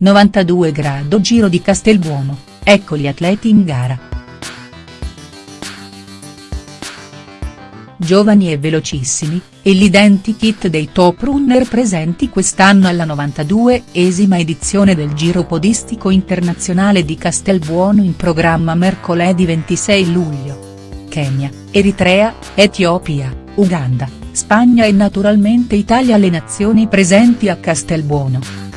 92 grado Giro di Castelbuono, ecco gli atleti in gara. Giovani e velocissimi, e l'identikit dei top runner presenti quest'anno alla 92esima edizione del Giro Podistico Internazionale di Castelbuono in programma mercoledì 26 luglio. Kenya, Eritrea, Etiopia, Uganda, Spagna e naturalmente Italia le nazioni presenti a Castelbuono.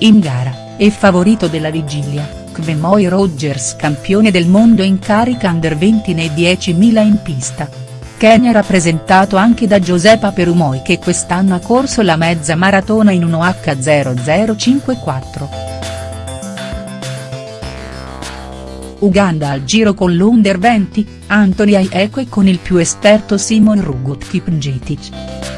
In gara, e favorito della vigilia, Kvemoy Rogers campione del mondo in carica under 20 nei 10.000 in pista. Kenya rappresentato anche da Giuseppa Perumoi che quest'anno ha corso la mezza maratona in 1H0054. Uganda al giro con l'Under 20, Anthony Aieco e con il più esperto Simon Rugut Kipngetic.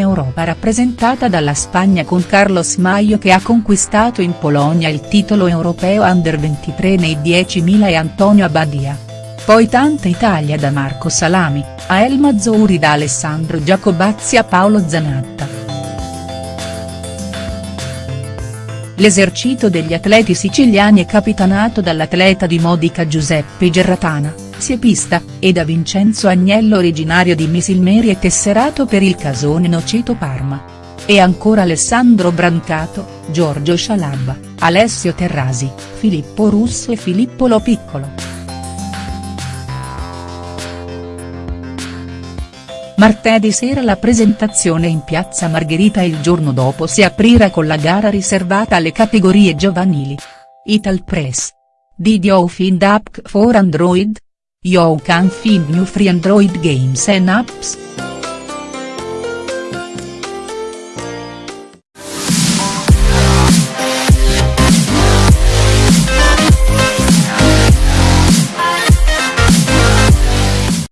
Europa rappresentata dalla Spagna con Carlos Maio che ha conquistato in Polonia il titolo europeo under 23 nei 10.000 e Antonio Abbadia. Poi tanta Italia da Marco Salami, a El Mazzuri da Alessandro Giacobazzi a Paolo Zanatta. L'esercito degli atleti siciliani è capitanato dall'atleta di Modica Giuseppe Gerratana pista, e da Vincenzo Agnello originario di Misilmeri e tesserato per il casone Noceto Parma. E ancora Alessandro Brancato, Giorgio Scialabba, Alessio Terrasi, Filippo Russo e Filippo Lo Piccolo. Martedì sera la presentazione in piazza Margherita e il giorno dopo si aprirà con la gara riservata alle categorie giovanili. Ital Press. Did you find app for Android? You can find new free Android games and apps.